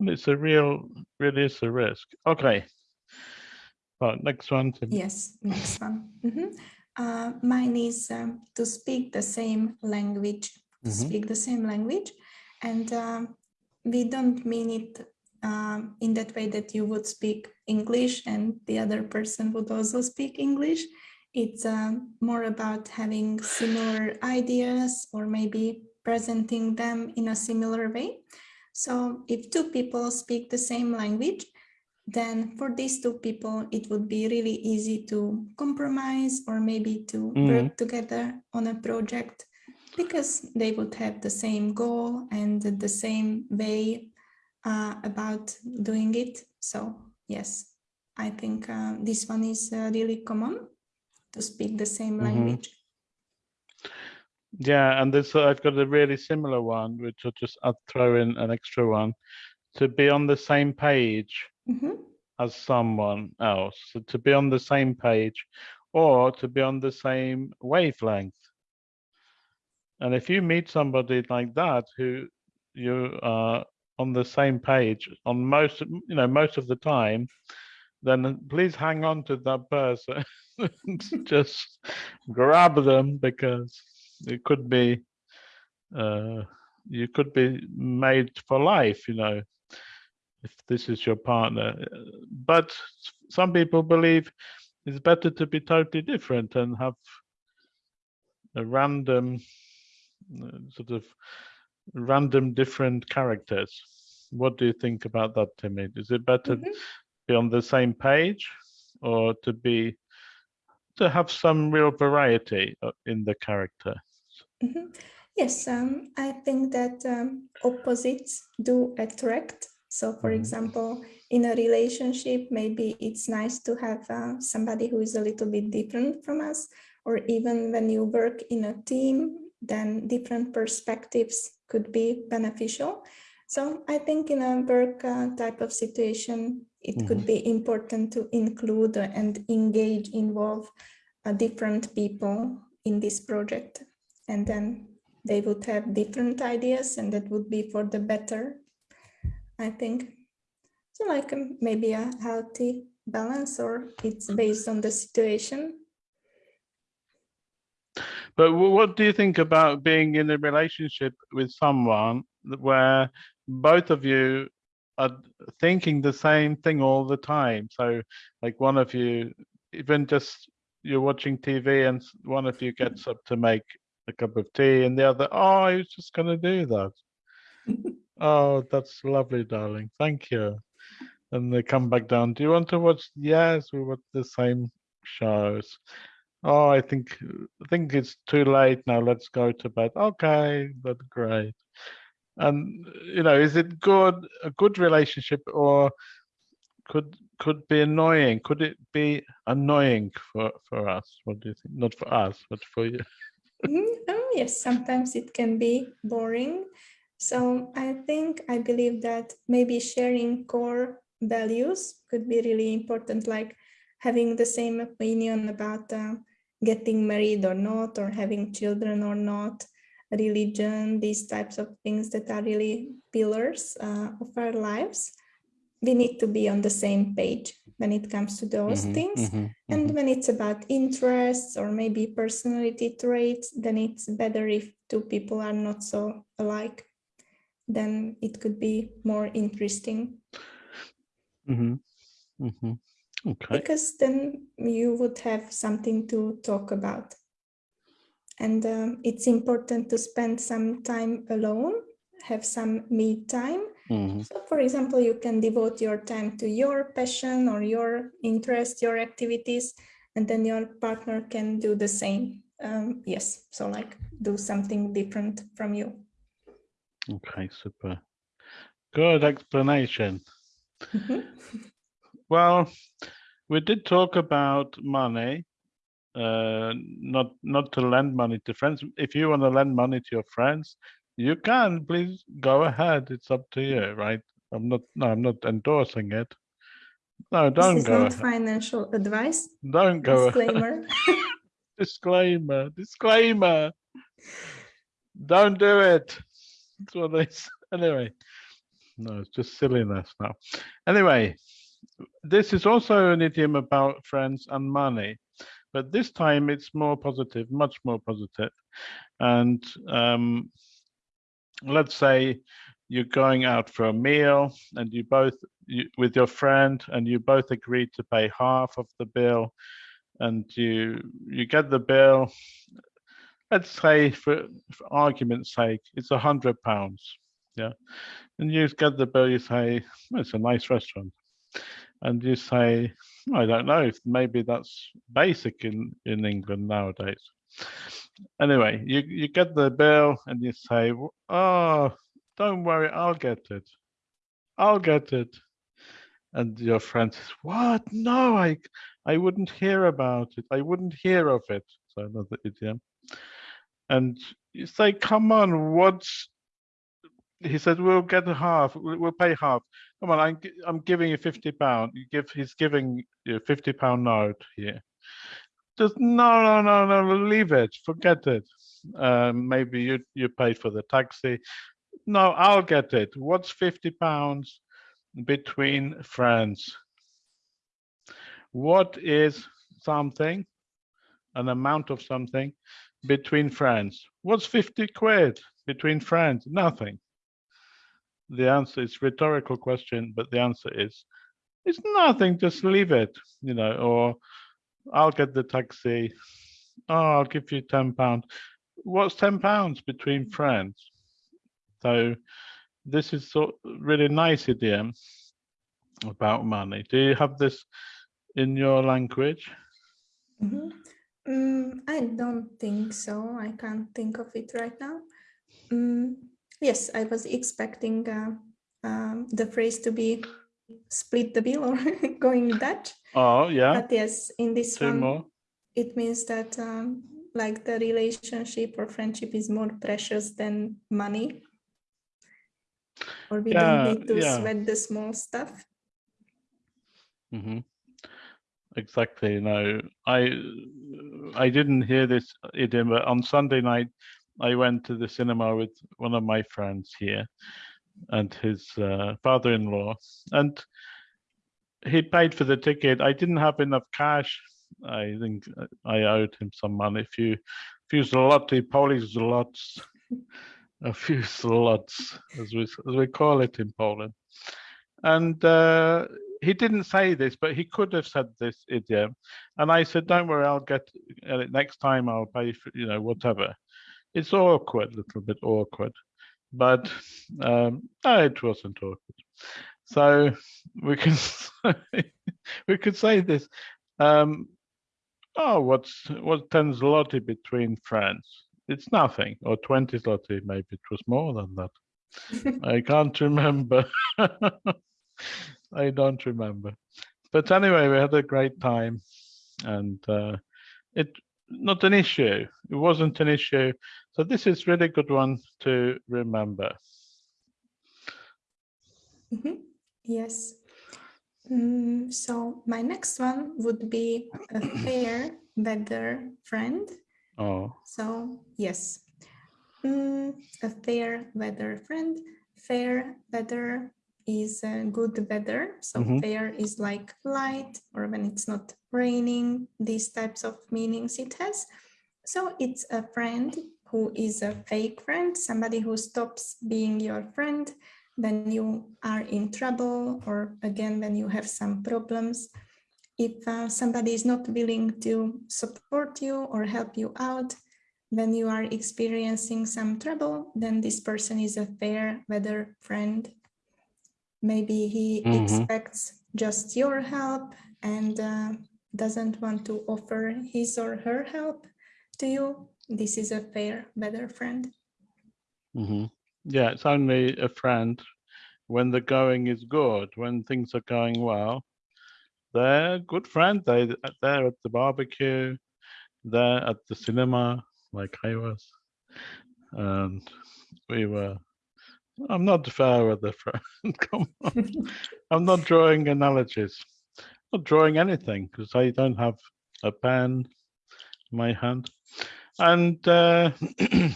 Speaker 1: And it's a real, really is a risk. Okay. Right, next one.
Speaker 2: Yes, next one. Mhm. Uh, mine is um, to speak the same language, to
Speaker 1: Mhm.
Speaker 2: speak the same language. And um, we don't mean it um, in that way that you would speak English and the other person would also speak English. It's um, more about having similar ideas or maybe presenting them in a similar way. So if two people speak the same language, then for these two people, it would be really easy to compromise or maybe to
Speaker 1: Mhm.
Speaker 2: work together on a project because they would have the same goal and the same way uh, about doing it. So yes, I think uh, this one is uh, really common to speak the same
Speaker 1: Mhm.
Speaker 2: language.
Speaker 1: Yeah, and this I've got a really similar one, which I'll just throw in an extra one to be on the same page
Speaker 2: Mhm.
Speaker 1: as someone else. So to be on the same page or to be on the same wavelength. And if you meet somebody like that who you are on the same page on most, you know, most of the time, then please hang on to that person. Just grab them because it could be, uh, you could be made for life, you know, if this is your partner. Uh, But some people believe it's better to be totally different and have a random uh, sort of random different characters. What do you think about that, Timmy? Is it better
Speaker 2: Mhm.
Speaker 1: be on the same page or to be to have some real variety uh, in the character?
Speaker 2: Mhm. Yes, um, I think that um, opposites do attract. So, for
Speaker 1: Mhm.
Speaker 2: example, in a relationship, maybe it's nice to have uh, somebody who is a little bit different from us, or even when you work in a team, then different perspectives could be beneficial. So, I think in a work uh, type of situation, it could be important to include and engage, involve uh, different people in this project. And then they would have different ideas and that would be for the better, I think. So like um, maybe a healthy balance or it's based on the situation.
Speaker 1: But what do you think about being in a relationship with someone where both of you are thinking the same thing all the time? So like one of you, even just you're watching TV and one of you gets up to make a cup of tea and the other, oh, I was just gonna do that. Oh, that's lovely, darling. Thank you. And they come back down. Do you want to watch? Yes, we watch the same shows. Oh, I think I think it's too late now. Let's go to bed. Okay, that's great. And you know, is it good a good relationship or could could be annoying? Could it be annoying for for us? What do you think? Not for us, but for you.
Speaker 2: Mhm. Oh, yes, sometimes it can be boring. So I think I believe that maybe sharing core values could be really important, like having the same opinion about uh, getting married or not, or having children or not, religion, these types of things that are really pillars uh, of our lives. We need to be on the same page when it comes to those
Speaker 1: Mhm,
Speaker 2: things.
Speaker 1: mhm,
Speaker 2: And
Speaker 1: mhm.
Speaker 2: when it's about interests or maybe personality traits, then it's better if two people are not so alike. Then it could be more interesting
Speaker 1: Mhm, mhm. Okay.
Speaker 2: because then you would have something to talk about. And um, it's important to spend some time alone, have some me time.
Speaker 1: Mhm,
Speaker 2: So for example, you can devote your time to your passion or your interest, your activities, and then your partner can do the same. Um, yes, so like do something different from you.
Speaker 1: Okay, super. Good explanation.
Speaker 2: Mhm.
Speaker 1: Well, we did talk about money, uh, not not to lend money to friends. If you want to lend money to your friends, you can. Please go ahead. It's up to you, right? I'm not. No, I'm not endorsing it. No, don't
Speaker 2: is
Speaker 1: go.
Speaker 2: not
Speaker 1: ahead.
Speaker 2: financial advice.
Speaker 1: Don't go.
Speaker 2: Disclaimer.
Speaker 1: Disclaimer. Disclaimer. Don't do it. That's what they anyway. No, it's just silliness now. Anyway, this is also an idiom about friends and money, but this time it's more positive, much more positive. And um, let's say you're going out for a meal and you both you, with your friend and you both agreed to pay half of the bill and you you get the bill. Let's say for, for argument's sake it's a hundred pounds yeah? And you get the bill you say "Oh, it's a nice restaurant and you say i don't know if maybe that's basic in in england nowadays. Anyway you you get the bill and you say oh don't worry i'll get it. I'll get it. And your friend says what? No i i wouldn't hear about it. I wouldn't hear of it. So another idiom. And you say come on what's he said we'll get half we'll pay half. Come on i'm, I'm giving you 50 pound you give he's giving you a 50 pound note here. Just no no no no leave it forget it. Um, maybe you you paid for the taxi. No i'll get it. What's 50 pounds between friends? What is something an amount of something between friends? What's 50 quid between friends? Nothing the answer is rhetorical question but the answer is it's nothing just leave it you know or i'll get the taxi oh i'll give you 10 pounds what's 10 pounds between friends so this is so really nice idiom about money do you have this in your language
Speaker 2: Mhm. Mm, I don't think so. I can't think of it right now. Mm, yes, I was expecting uh, um, the phrase to be split the bill or going Dutch.
Speaker 1: oh yeah
Speaker 2: But yes, in this
Speaker 1: two
Speaker 2: one,
Speaker 1: more
Speaker 2: it means that um, like the relationship or friendship is more precious than money. Or we
Speaker 1: Yeah,
Speaker 2: don't need to
Speaker 1: yeah.
Speaker 2: sweat the small stuff.
Speaker 1: Mm -hmm. Exactly. No, I I didn't hear this idiom, but on Sunday night I went to the cinema with one of my friends here and his uh, father-in-law, and he paid for the ticket. I didn't have enough cash. I think I owed him some money, a few few zloty, Polish zlots, a few zlots, as we as we call it in Poland. And uh, he didn't say this, but he could have said this idiom. And I said, "Don't worry, I'll get next time. I'll pay for you know whatever." It's awkward, a little bit awkward, but um, no, it wasn't awkward. So we can we could say this. Um, oh, what's what's ten zloty between friends? It's nothing, or twenty zloty. Maybe it was more than that. I can't remember. I don't remember. But anyway, we had a great time, and uh, it not an issue. It wasn't an issue. So this is really good one to remember.
Speaker 2: Mhm. Yes. Mm, so my next one would be a fair weather friend.
Speaker 1: Oh,
Speaker 2: So yes, Mm, a fair weather friend. Fair weather is uh, good weather. So
Speaker 1: Mhm.
Speaker 2: fair is like light or when it's not raining, these types of meanings it has. So it's a friend who is a fake friend, somebody who stops being your friend when you are in trouble or again when you have some problems. If uh, somebody is not willing to support you or help you out, when you are experiencing some trouble, then this person is a fair weather friend. Maybe he
Speaker 1: Mhm.
Speaker 2: expects just your help and uh, doesn't want to offer his or her help to you. This is a fair better friend.
Speaker 1: hmm yeah. It's only a friend when the going is good, when things are going well. They're good friend. They they're at the barbecue, they're at the cinema, like I was, and we were. I'm not fair with the friend. Come on. I'm not drawing analogies. Not drawing anything because I don't have a pen in my hand. And uh,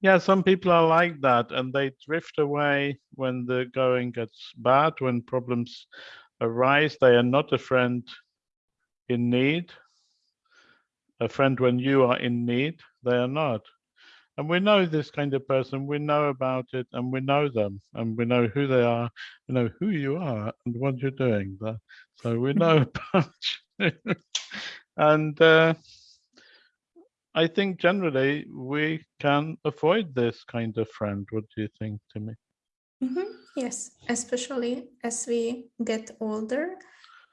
Speaker 1: yeah, some people are like that and they drift away when the going gets bad, when problems arise. They are not a friend in need. A friend when you are in need, they are not. And we know this kind of person, we know about it and we know them and we know who they are, we know who you are and what you're doing. So we know. And uh, I think generally we can avoid this kind of friend. What do you think, Timmy?
Speaker 2: Mhm, Yes, especially as we get older,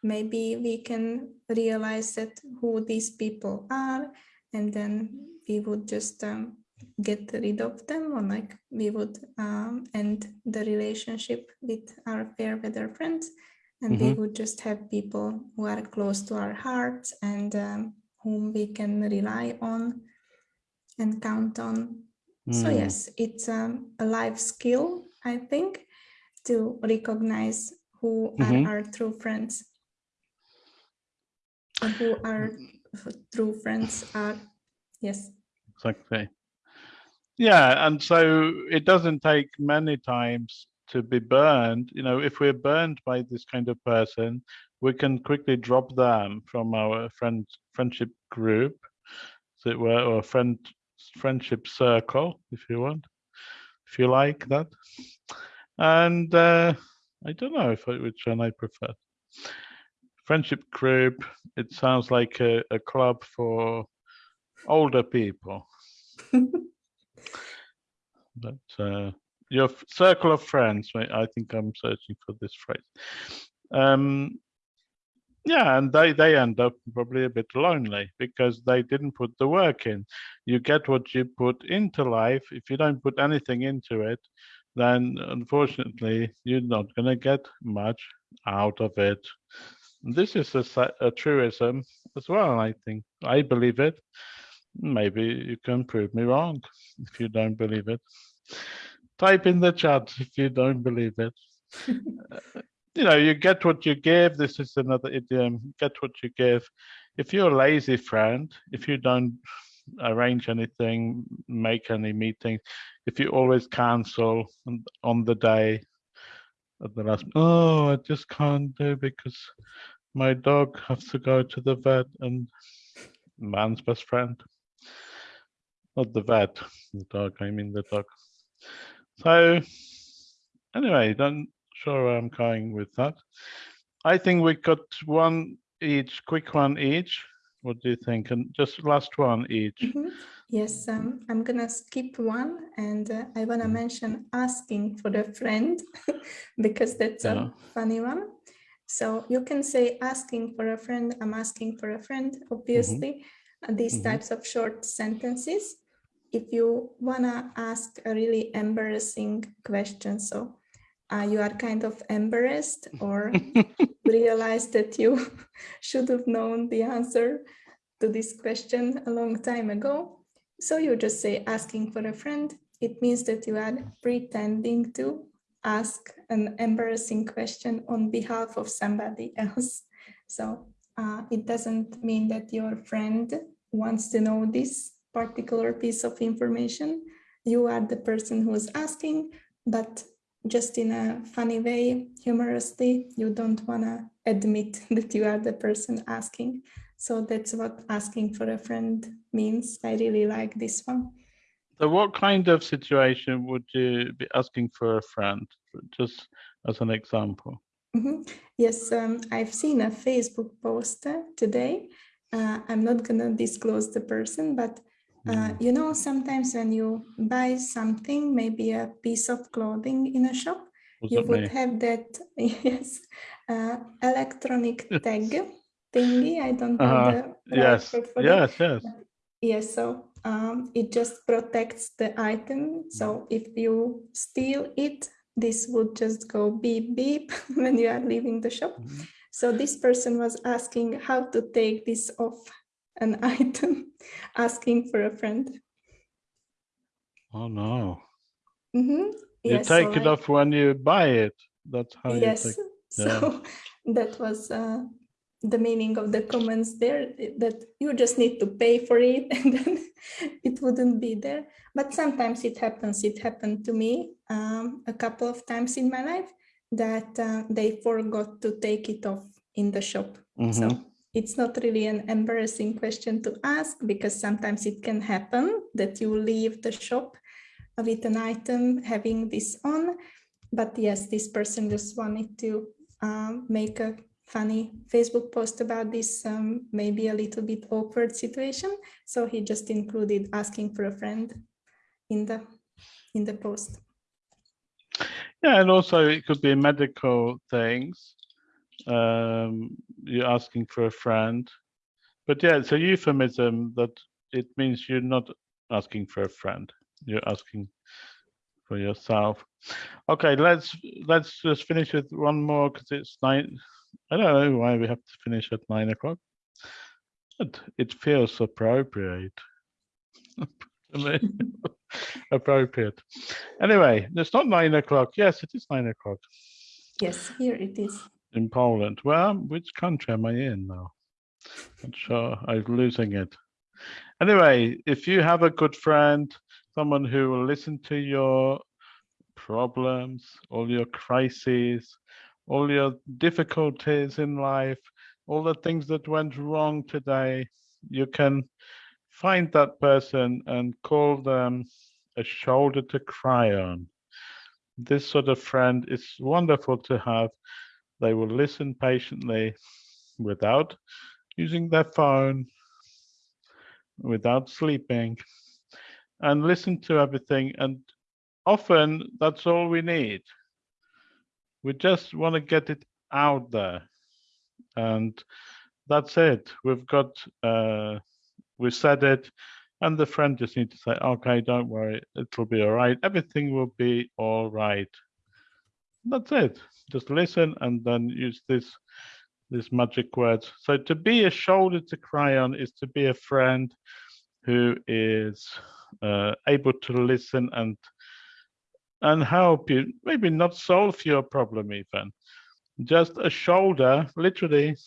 Speaker 2: maybe we can realize that who these people are, and then we would just um, get rid of them, or like we would um, end the relationship with our fair weather friends, and we
Speaker 1: Mhm.
Speaker 2: would just have people who are close to our hearts and um, whom we can rely on and count on so
Speaker 1: Hmm,
Speaker 2: yes, it's um, a life skill, I think, to recognize who
Speaker 1: Mhm.
Speaker 2: are our true friends and who our true friends are. Yes.
Speaker 1: Exactly. Yeah, and so it doesn't take many times to be burned. You know, if we're burned by this kind of person, we can quickly drop them from our friend friendship group, as it were, or friend friendship circle, if you want, if you like that. And uh, I don't know if I, which one I prefer. Friendship group. It sounds like a, a club for older people. but uh, your circle of friends i think i'm searching for this phrase um yeah and they they end up probably a bit lonely because they didn't put the work in. You get what you put into life. If you don't put anything into it then unfortunately you're not going to get much out of it. This is a, a truism as well i think. I believe it. Maybe you can prove me wrong if you don't believe it. Type in the chat if you don't believe it you know, you get what you give. This is another idiom, get what you give. If you're a lazy friend, if you don't arrange anything, make any meetings, if you always cancel on- the day at the last, oh, I just can't do because my dog has to go to the vet and man's best friend. Not the vet, the dog, I mean the dog. So anyway, don't sure where I'm going with that. I think we got one each, quick one each. What do you think? And just last one each.
Speaker 2: Mhm. Yes, um, I'm gonna skip one and uh, I wanna
Speaker 1: Mhm.
Speaker 2: mention asking for a friend because that's
Speaker 1: Yeah.
Speaker 2: a funny one. So you can say asking for a friend, I'm asking for a friend, obviously, uh, these
Speaker 1: Mhm.
Speaker 2: types of short sentences. If you wanna ask a really embarrassing question, so uh, you are kind of embarrassed or realize that you should have known the answer to this question a long time ago. So you just say asking for a friend. It means that you are pretending to ask an embarrassing question on behalf of somebody else. So uh, it doesn't mean that your friend wants to know this particular piece of information. You are the person who is asking, but just in a funny way, humorously, you don't want to admit that you are the person asking. So that's what asking for a friend means. I really like this one.
Speaker 1: So what kind of situation would you be asking for a friend? Just as an example.
Speaker 2: Mhm. Yes, um, I've seen a Facebook post uh, today. Uh, I'm not going to disclose the person, but uh,
Speaker 1: Mm.
Speaker 2: you know, sometimes when you buy something, maybe a piece of clothing in a shop, you would have that yes uh, electronic tag thingy. I don't know
Speaker 1: Uh-huh.
Speaker 2: the right
Speaker 1: Yes,
Speaker 2: that.
Speaker 1: yes, yes.
Speaker 2: Yes, so um, it just protects the item. So if you steal it, this would just go beep beep when you are leaving the shop.
Speaker 1: Mhm.
Speaker 2: So this person was asking how to take this off an item, asking for a friend.
Speaker 1: Oh no.
Speaker 2: Mhm.
Speaker 1: You
Speaker 2: Yes, so
Speaker 1: take it
Speaker 2: I-
Speaker 1: off when you buy it. That's how you
Speaker 2: yes
Speaker 1: take.
Speaker 2: so that was uh, the meaning of the comments there that you just need to pay for it and then it wouldn't be there but sometimes it happens it happened to me um, a couple of times in my life that uh, they forgot to take it off in the shop
Speaker 1: Mhm.
Speaker 2: so it's not really an embarrassing question to ask because sometimes it can happen that you leave the shop with an item having this on. But yes, this person just wanted to um, make a funny Facebook post about this, um, maybe a little bit awkward situation. So he just included asking for a friend in the in the post.
Speaker 1: Yeah, and also it could be medical things. Um, you're asking for a friend, but yeah, it's a euphemism that it means you're not asking for a friend. You're asking for yourself. Okay, let's let's just finish with one more because it's nine. I don't know why we have to finish at nine o'clock. But it feels appropriate. appropriate. Anyway, it's not nine o'clock. Yes, it is nine o'clock
Speaker 2: Yes, here it is.
Speaker 1: In Poland. Well, which country am I in now? I'm sure. I'm losing it. Anyway, if you have a good friend, someone who will listen to your problems, all your crises, all your difficulties in life, all the things that went wrong today, you can find that person and call them a shoulder to cry on. This sort of friend is wonderful to have. They will listen patiently without using their phone, without sleeping, and listen to everything. And often that's all we need. We just want to get it out there. And that's it. We've got, uh, we said it, and the friend just need to say, okay, don't worry, it'll be all right. Everything will be all right. That's it. Just listen and then use this this magic words. So to be a shoulder to cry on is to be a friend who is uh, able to listen and and help you, maybe not solve your problem even, just a shoulder, literally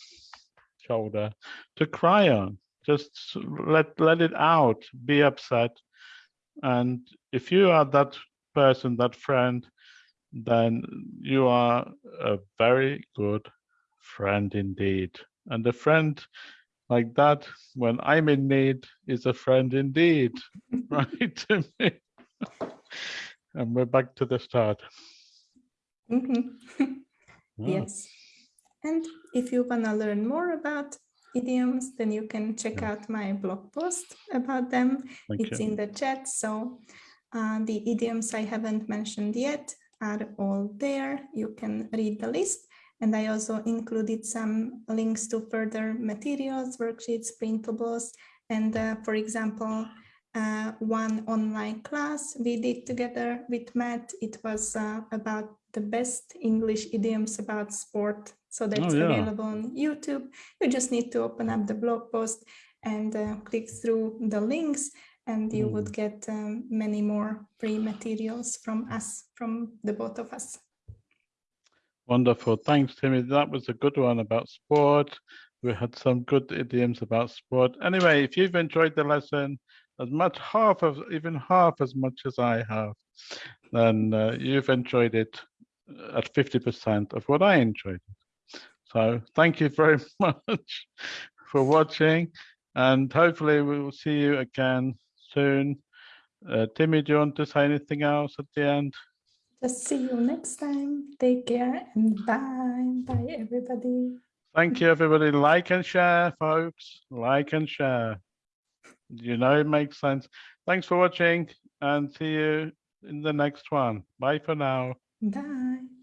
Speaker 1: shoulder to cry on. Just let let it out, be upset. And if you are that person, that friend, then you are a very good friend indeed. And a friend like that, when I'm in need, is a friend indeed, right to me. And we're back to the start.
Speaker 2: Mhm.
Speaker 1: Ah,
Speaker 2: Yes. And if you want to learn more about idioms, then you can check
Speaker 1: Yeah.
Speaker 2: out my blog post about them.
Speaker 1: Thank
Speaker 2: It's
Speaker 1: you.
Speaker 2: in the chat. So uh, the idioms I haven't mentioned yet are all there. You can read the list. And I also included some links to further materials, worksheets, printables, and uh, for example, uh, one online class we did together with Matt. It was uh, about the best English idioms about sport. So that's
Speaker 1: yeah.
Speaker 2: available on YouTube. You just need to open up the blog post and uh, click through the links and you would get um, many more free materials from us, from the both of us.
Speaker 1: Wonderful. Thanks, Timmy. That was a good one about sport. We had some good idioms about sport. Anyway, if you've enjoyed the lesson as much half of even half as much as I have, then uh, you've enjoyed it at 50% of what I enjoyed. So thank you very much for watching and hopefully we will see you again soon. Uh, Timmy, do you want to say anything else at the end?
Speaker 2: Just see you next time. Take care and bye. Bye, everybody.
Speaker 1: Thank you, everybody. Like and share, folks. Like and share. You know it makes sense. Thanks for watching and see you in the next one. Bye for now.
Speaker 2: Bye.